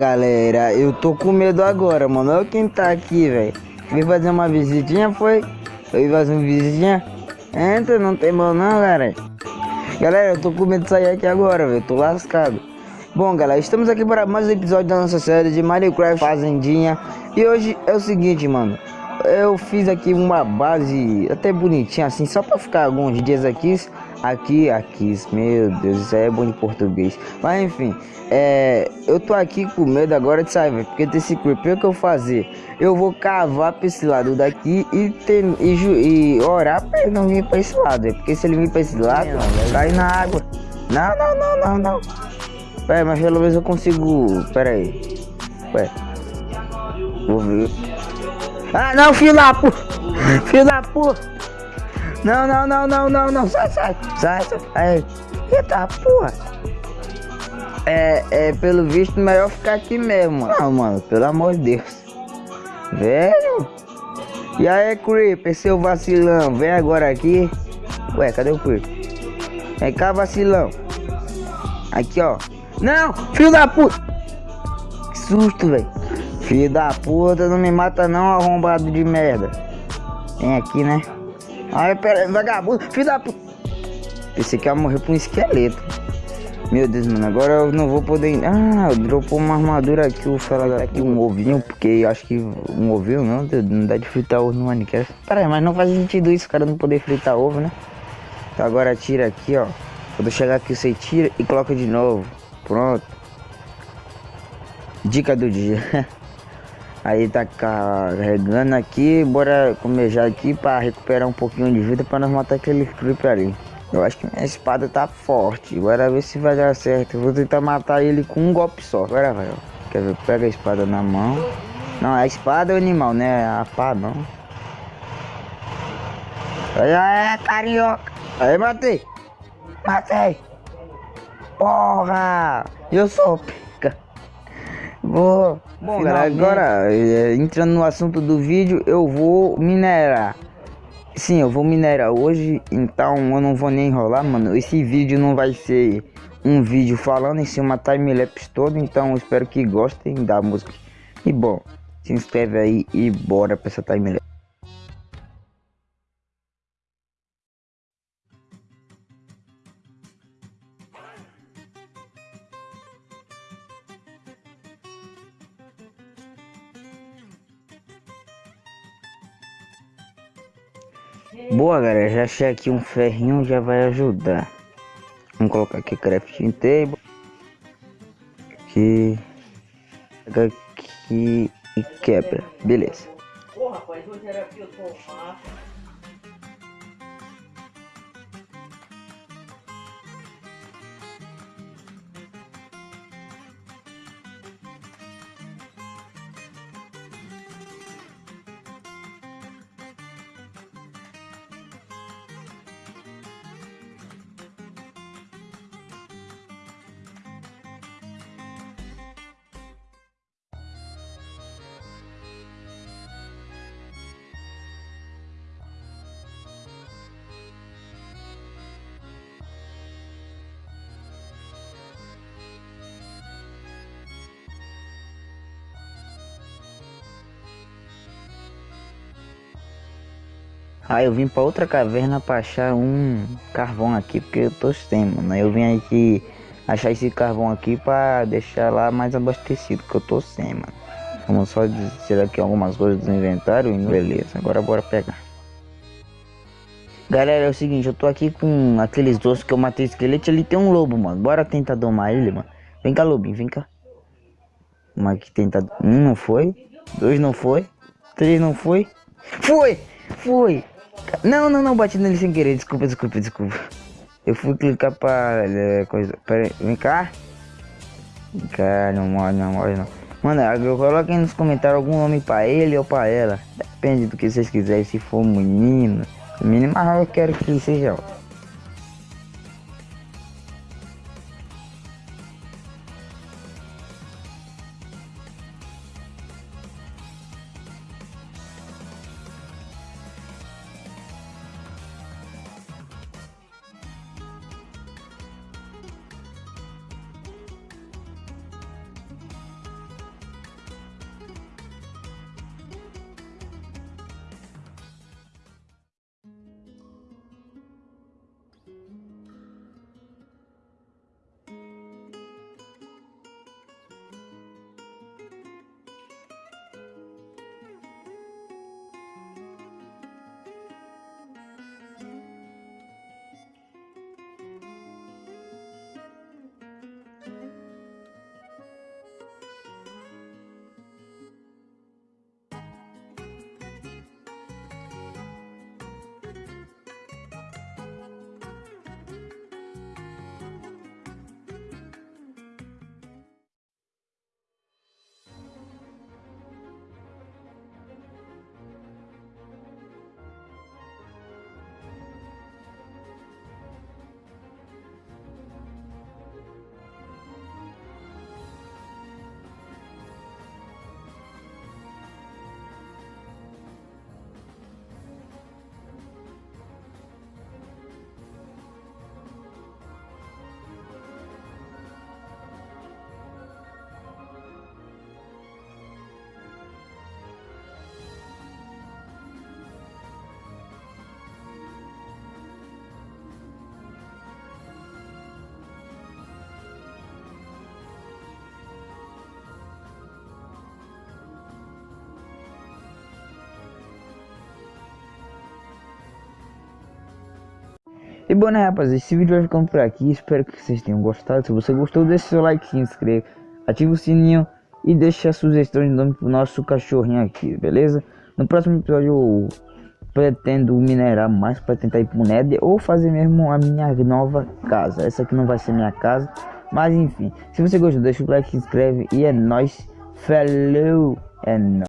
Galera, eu tô com medo agora, mano. Olha quem tá aqui, velho. Vim fazer uma visitinha, foi? Foi fazer uma visitinha? Entra, não tem mal não, galera. Galera, eu tô com medo de sair aqui agora, velho. Tô lascado. Bom, galera, estamos aqui para mais um episódio da nossa série de Minecraft Fazendinha. E hoje é o seguinte, mano. Eu fiz aqui uma base até bonitinha assim, só para ficar alguns dias aqui. Aqui, aqui, meu Deus, isso aí é bom de português. Mas enfim, é, eu tô aqui com medo agora de sair, porque tem esse creeper que eu fazer. Eu vou cavar pra esse lado daqui e, ter, e, e orar pra ele não vir pra esse lado. Porque se ele vir pra esse lado, cai na água. Não, não, não, não, não. Pera, mas pelo menos eu consigo. Pera aí. Ué. Vou ver. Ah, não, filho da puta! Filho da puta! Não, não, não, não, não, não. Sai, sai, sai, sai. Aí. Eita porra. É, é, pelo visto, melhor ficar aqui mesmo. Não, mano, pelo amor de Deus. Velho. E aí, Creeper, seu vacilão, vem agora aqui. Ué, cadê o Creeper? Vem cá, vacilão. Aqui, ó. Não, filho da puta. Que susto, velho. Filho da puta, não me mata não, arrombado de merda. Vem aqui, né? Ai, pera aí, vagabundo, filho da puta. Pensei que ia morrer por um esqueleto. Meu Deus, mano, agora eu não vou poder... Ah, dropou uma armadura aqui, o fala aqui um ovinho, porque eu acho que um ovinho não, não dá de fritar ovo no Minecraft. Pera aí, mas não faz sentido isso, cara, não poder fritar ovo, né? Então agora tira aqui, ó. Quando chegar aqui, você tira e coloca de novo. Pronto. Dica do dia. Aí tá carregando aqui, bora comejar aqui para recuperar um pouquinho de vida para nós matar aquele creeper ali. Eu acho que minha espada tá forte, bora ver se vai dar certo. Eu vou tentar matar ele com um golpe só. Agora vai, ó. Quer ver? Pega a espada na mão. Não, a espada é o animal, né? A pá não. É, carioca. Aí, matei. Matei. Porra! Eu sou. Vou. Bom, galera, agora é, entrando no assunto do vídeo, eu vou minerar. Sim, eu vou minerar hoje, então eu não vou nem enrolar, mano. Esse vídeo não vai ser um vídeo falando em cima time-lapse todo, então espero que gostem da música. E bom, se inscreve aí e bora pra essa time-lapse. Boa galera, já achei aqui um ferrinho, já vai ajudar. Vamos colocar aqui crafting table. Aqui. Pega aqui e quebra. Beleza. Rapaz, hoje era aqui eu tomar. Aí eu vim para outra caverna para achar um carvão aqui, porque eu tô sem, mano. Eu vim aqui achar esse carvão aqui para deixar lá mais abastecido, que eu tô sem, mano. Vamos só tirar aqui algumas coisas do inventário e beleza, agora bora pegar. Galera, é o seguinte, eu tô aqui com aqueles doces que eu matei esqueleto, ali tem um lobo, mano. Bora tentar domar ele, mano. Vem cá, lobinho, vem cá. Vamos aqui tentar... Um não foi, dois não foi, três não foi. Foi! Foi! Não, não, não, bati nele sem querer. Desculpa, desculpa, desculpa. Eu fui clicar pra é, coisa. Pera vem cá. Vem cá, não morre, não morre, não. Mano, eu coloquei nos comentários algum nome pra ele ou pra ela. Depende do que vocês quiserem. Se for menino, menino, mas eu quero que seja. E bom, né, rapaz, esse vídeo vai ficando por aqui. Espero que vocês tenham gostado. Se você gostou, deixe seu like, se inscreva, ative o sininho e deixe a sugestão de nome pro nosso cachorrinho aqui, beleza? No próximo episódio eu pretendo minerar mais para tentar ir pro Nether ou fazer mesmo a minha nova casa. Essa aqui não vai ser minha casa, mas enfim. Se você gostou, deixa o like, se inscreve e é nóis. Falou! É nóis.